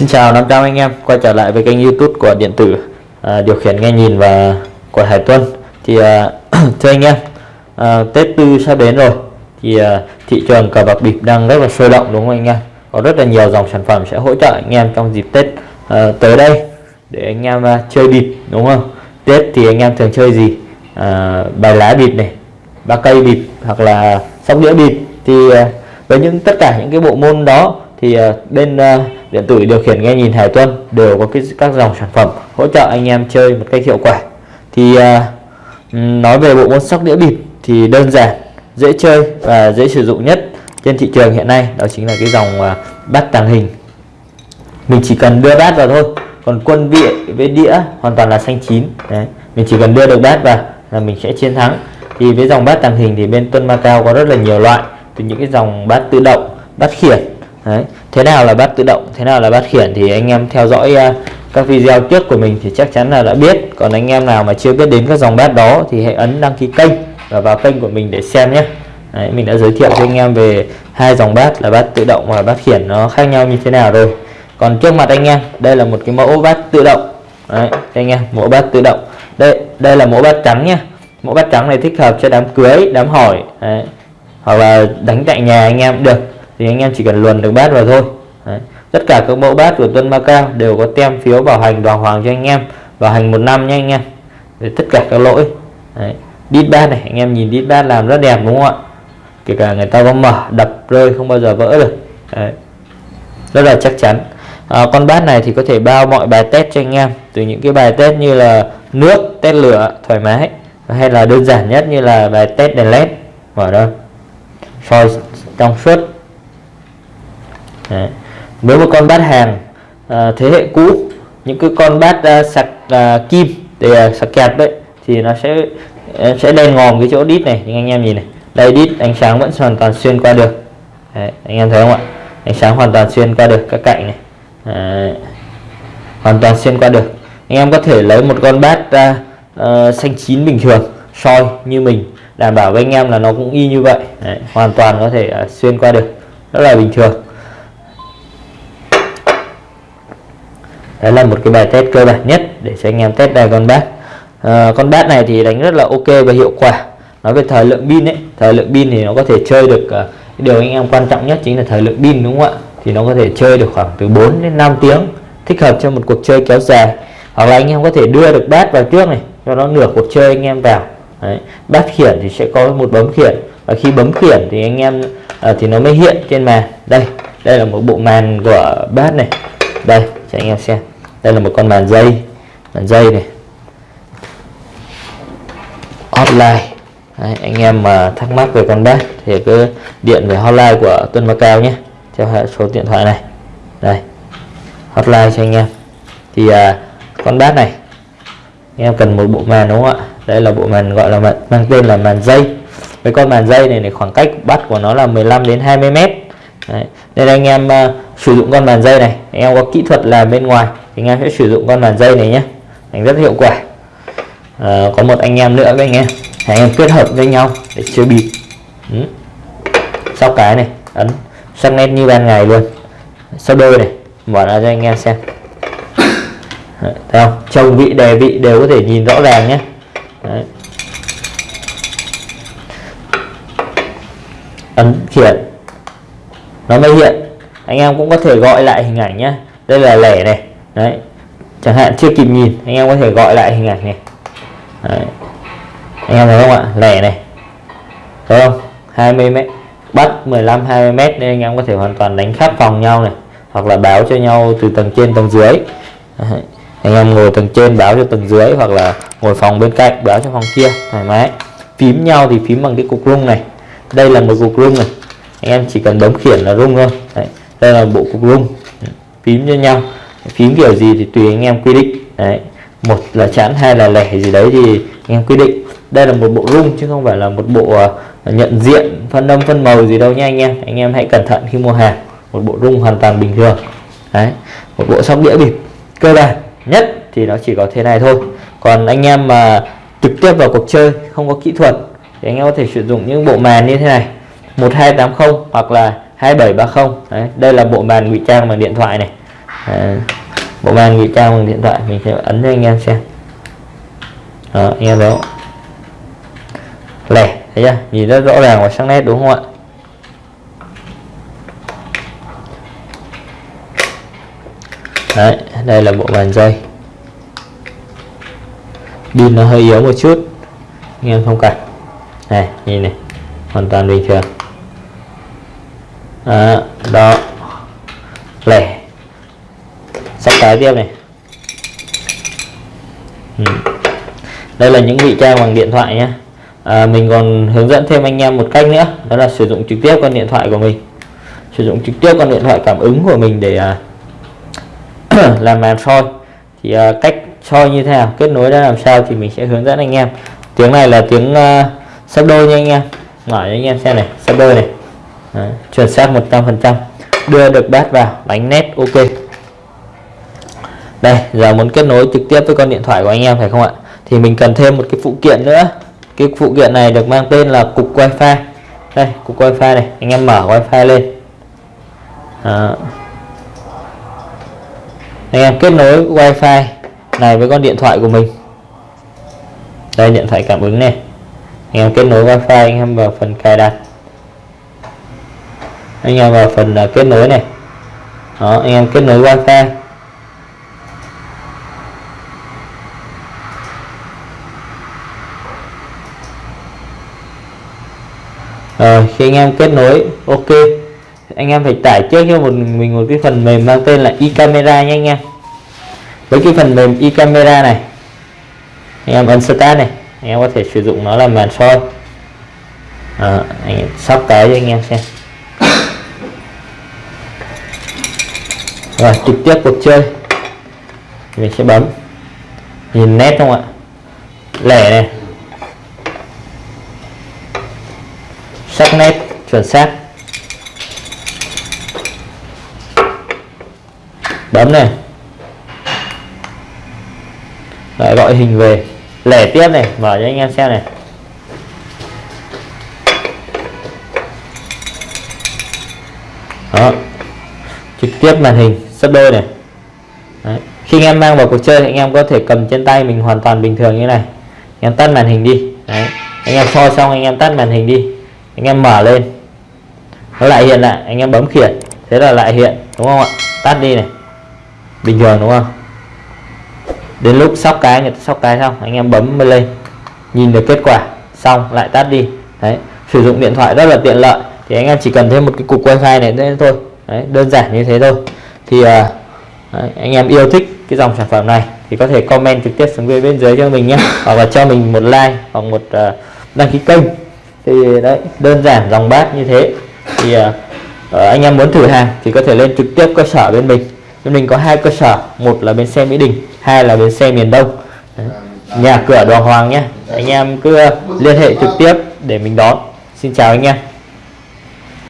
Xin chào 500 anh em. Quay trở lại với kênh YouTube của điện tử à, điều khiển nghe nhìn và của Hải Tuân. Thì à, thưa anh em à, Tết Tư sắp đến rồi. Thì à, thị trường cờ bạc bịp đang rất là sôi động đúng không anh em? Có rất là nhiều dòng sản phẩm sẽ hỗ trợ anh em trong dịp Tết à, tới đây để anh em à, chơi bịp đúng không? Tết thì anh em thường chơi gì? À, bài lá bịp này ba cây bịp hoặc là sóc đĩa bịp. Thì à, với những tất cả những cái bộ môn đó thì à, bên à, điện tử điều khiển nghe nhìn Hải Tuân đều có cái các dòng sản phẩm hỗ trợ anh em chơi một cách hiệu quả. Thì uh, nói về bộ môn sóc đĩa bịp thì đơn giản dễ chơi và dễ sử dụng nhất trên thị trường hiện nay đó chính là cái dòng uh, bát tàng hình. Mình chỉ cần đưa bát vào thôi còn quân vị với đĩa hoàn toàn là xanh chín đấy. Mình chỉ cần đưa được bát vào là mình sẽ chiến thắng. Thì với dòng bát tàng hình thì bên Tuân Macao có rất là nhiều loại từ những cái dòng bát tự động bát khiển Đấy thế nào là bát tự động thế nào là bát khiển thì anh em theo dõi uh, các video trước của mình thì chắc chắn là đã biết. Còn anh em nào mà chưa biết đến các dòng bát đó thì hãy ấn đăng ký kênh và vào kênh của mình để xem nhé. Đấy, mình đã giới thiệu cho anh em về hai dòng bát là bát tự động và bát khiển nó khác nhau như thế nào rồi. Còn trước mặt anh em đây là một cái mẫu bát tự động. Đấy, anh em mẫu bát tự động. Đây đây là mẫu bát trắng nhé mẫu bát trắng này thích hợp cho đám cưới đám hỏi. Đấy. hoặc là đánh tại nhà anh em được thì anh em chỉ cần luồn được bát vào thôi. Đấy. tất cả các mẫu bát của Tuân Macao đều có tem phiếu bảo hành đoàn hoàng cho anh em bảo hành một năm nha anh em. Để tất cả các lỗi. Đấy. đít bát này anh em nhìn đít bát làm rất đẹp đúng không ạ? Kể cả người ta có mở đập rơi không bao giờ vỡ được. Đấy. rất là chắc chắn. À, con bát này thì có thể bao mọi bài test cho anh em. Từ những cái bài test như là nước test lửa thoải mái hay là đơn giản nhất như là bài test đèn led. Mở đâu soi trong suốt. Đấy. nếu mà con bát hàng à, thế hệ cũ những cái con bát à, sạc à, kim để à, sạc kẹp đấy thì nó sẽ sẽ đen ngòm cái chỗ đít này nhưng anh em nhìn này. Đây đít ánh sáng vẫn hoàn toàn xuyên qua được. Đấy, anh em thấy không ạ? Ánh sáng hoàn toàn xuyên qua được các cạnh này. Đấy. hoàn toàn xuyên qua được. Anh em có thể lấy một con bát à, à, xanh chín bình thường soi như mình đảm bảo với anh em là nó cũng y như vậy. Đấy, hoàn toàn có thể uh, xuyên qua được. Rất là bình thường. Đấy là một cái bài test cơ bản nhất để cho anh em test đài con bát. À, con bát này thì đánh rất là ok và hiệu quả. Nói về thời lượng pin ấy thời lượng pin thì nó có thể chơi được uh, điều anh em quan trọng nhất chính là thời lượng pin đúng không ạ? Thì nó có thể chơi được khoảng từ 4 đến 5 tiếng thích hợp cho một cuộc chơi kéo dài. Hoặc là anh em có thể đưa được bát vào trước này cho nó nửa cuộc chơi anh em vào. Đấy. bát khiển thì sẽ có một bấm khiển. Và khi bấm khiển thì anh em à, thì nó mới hiện trên màn. Đây đây là một bộ màn của bát này. Đây cho anh em xem đây là một con màn dây. Màn dây này. Hotline. Đấy, anh em mà thắc mắc về con bát thì cứ điện về hotline của Tuân Macao nhé. Theo số điện thoại này. Đây. Hotline cho anh em. Thì à, con bát này. Anh em cần một bộ màn đúng không ạ? Đây là bộ màn gọi là mang tên là màn dây. Với con màn dây này, này khoảng cách bắt của nó là 15 đến 20 mét. Đấy nên anh em uh, sử dụng con màn dây này. Anh em có kỹ thuật là bên ngoài thì anh em sẽ sử dụng con màn dây này nhé. Đánh rất hiệu quả. Uh, có một anh em nữa với anh em. Anh em kết hợp với nhau để chơi bịp. Ừ. sau cái này. Ấn. Sắc nét như ban ngày luôn. Sau đôi này. Mở ra cho anh em xem. Đấy, thấy không? Chồng vị đề vị đều có thể nhìn rõ ràng nhé. Đấy. ấn khiển nó mới hiện. Anh em cũng có thể gọi lại hình ảnh nhé đây là lẻ này. Đấy. Chẳng hạn chưa kịp nhìn, anh em có thể gọi lại hình ảnh này. Đấy. anh em thấy không ạ? Lẻ này. Thấy không? 20 mét. Bắt 15 20 mét nên anh em có thể hoàn toàn đánh khắp phòng nhau này. Hoặc là báo cho nhau từ tầng trên tầng dưới. Đấy. Anh em ngồi tầng trên báo cho tầng dưới hoặc là ngồi phòng bên cạnh báo cho phòng kia, thoải mái. Phím nhau thì phím bằng cái cục rung này. Đây là một cục rung này em chỉ cần bấm khiển là rung thôi. Đấy. đây là bộ cục rung. Phím cho nhau. Phím kiểu gì thì tùy anh em quy định. Đấy. một là chẵn, hai là lẻ gì đấy thì anh em quy định. Đây là một bộ rung chứ không phải là một bộ ờ, nhận diện, phân âm phân màu gì đâu nha anh em. Anh em hãy cẩn thận khi mua hàng. Một bộ rung hoàn toàn bình thường. Đấy, một bộ sóc đĩa bịp. Cơ bản nhất thì nó chỉ có thế này thôi. Còn anh em mà trực tiếp vào cuộc chơi, không có kỹ thuật, thì anh em có thể sử dụng những bộ màn như thế này. 1280 hoặc là 2730 Đấy, đây là bộ màn ngụy trang bằng điện thoại này. À, bộ màn ngụy trang bằng điện thoại mình sẽ ấn cho anh em xem. Đó anh em thấy không? Lẻ thấy chưa? Nhìn rất rõ ràng và sắc nét đúng không ạ? Đấy đây là bộ bàn dây. Pin nó hơi yếu một chút anh em thông cảm này nhìn này hoàn toàn bình thường đó, đó. lẻ. Sắp cái tiếp này. Ừ. đây là những vị trang bằng điện thoại nhé à, ờ, mình còn hướng dẫn thêm anh em một cách nữa đó là sử dụng trực tiếp con điện thoại của mình. Sử dụng trực tiếp con điện thoại cảm ứng của mình để à, làm màn soi thì à, cách soi như thế nào kết nối ra làm sao thì mình sẽ hướng dẫn anh em. Tiếng này là tiếng uh, sắp đôi nha anh em. Mở cho anh em xem này sắp đôi này. Đấy, chuẩn xác 100% đưa được bát vào đánh nét ok. Đây giờ muốn kết nối trực tiếp với con điện thoại của anh em phải không ạ? Thì mình cần thêm một cái phụ kiện nữa. Cái phụ kiện này được mang tên là cục wifi. Đây cục wifi này anh em mở wifi lên. À. anh em kết nối wifi này với con điện thoại của mình. Đây điện thoại cảm ứng này. Anh em kết nối wifi anh em vào phần cài đặt anh em vào phần là kết nối này. Đó anh em kết nối wifi. Rồi khi anh em kết nối ok. Anh em phải tải trước cho một mình một cái phần mềm mang tên là e-camera anh em. Với cái phần mềm e-camera này anh em ấn start này anh em có thể sử dụng nó làm màn soi à, anh em sắp tới cho anh em xem. Rồi, trực tiếp cuộc chơi. Mình sẽ bấm. Nhìn nét không ạ? Lẻ này. Sắc nét, chuẩn xác. Bấm này. Lại gọi hình về. Lẻ tiếp này, mở cho anh em xem này. Đó. Trực tiếp màn hình sấp đôi này. Đấy. khi anh em mang vào cuộc chơi anh em có thể cầm trên tay mình hoàn toàn bình thường như này. Anh em tắt màn hình đi. Đấy. anh em soi xong anh em tắt màn hình đi. Anh em mở lên. Nó lại hiện lại anh em bấm khiển. Thế là lại hiện đúng không ạ? Tắt đi này. Bình thường đúng không? Đến lúc sóc cái người ta sóc cái xong anh em bấm lên. Nhìn được kết quả xong lại tắt đi. Đấy. Sử dụng điện thoại rất là tiện lợi. Thì anh em chỉ cần thêm một cái cục wifi này đấy thôi. Đấy, đơn giản như thế thôi thì à, đấy, anh em yêu thích cái dòng sản phẩm này thì có thể comment trực tiếp xuống bên dưới cho mình nhé. Hoặc là cho mình một like hoặc một uh, đăng ký kênh. Thì đấy đơn giản dòng bát như thế. Thì uh, anh em muốn thử hàng thì có thể lên trực tiếp cơ sở bên mình. Bên mình có hai cơ sở một là bên xe mỹ đình hai là bến xe miền Đông. Đấy. nhà cửa đoàn hoàng nhé. Anh em cứ liên hệ trực tiếp để mình đón. Xin chào anh em.